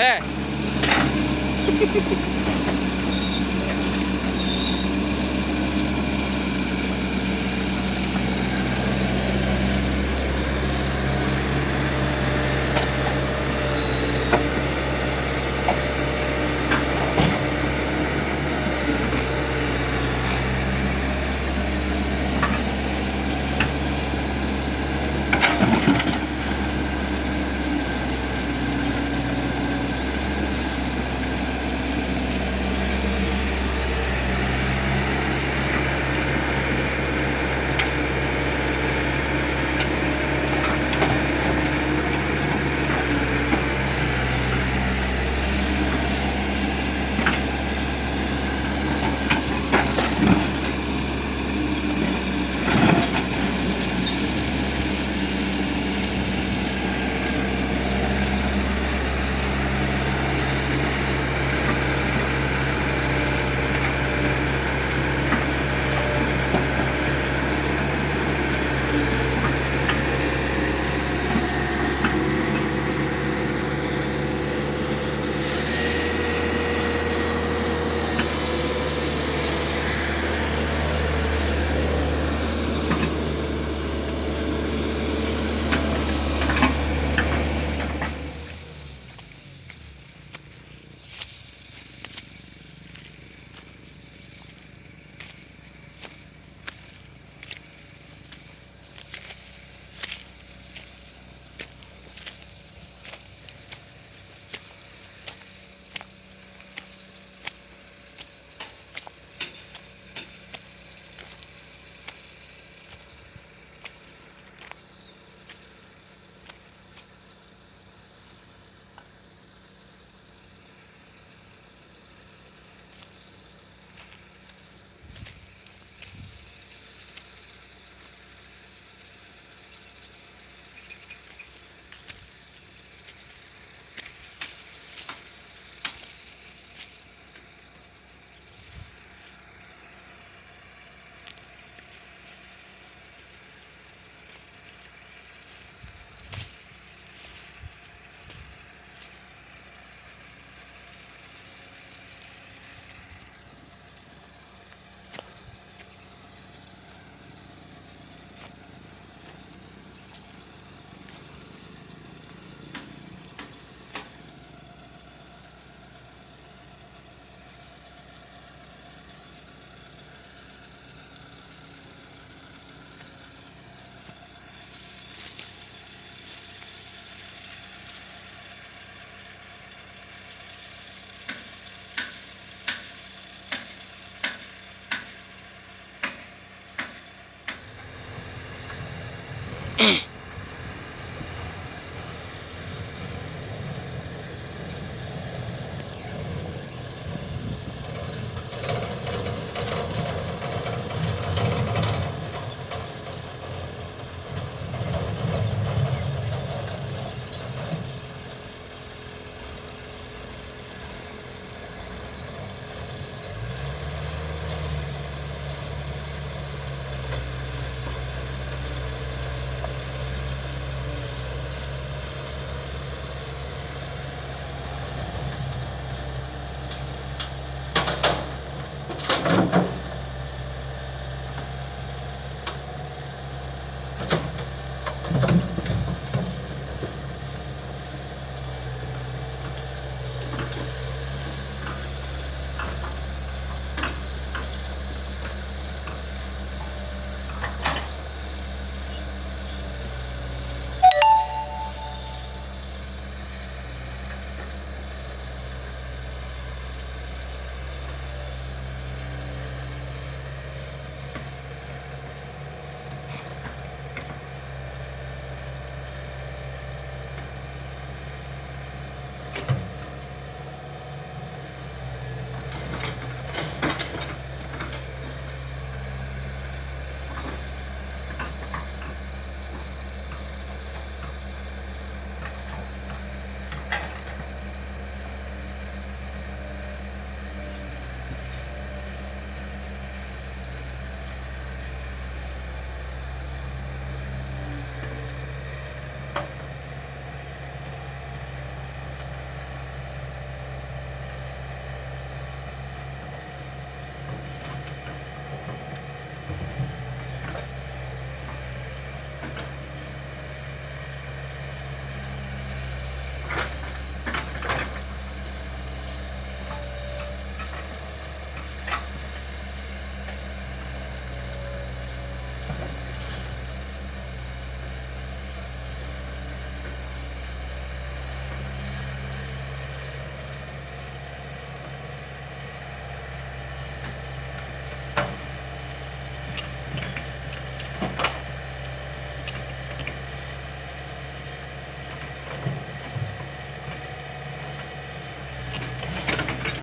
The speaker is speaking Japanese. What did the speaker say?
ね。Mm-hmm.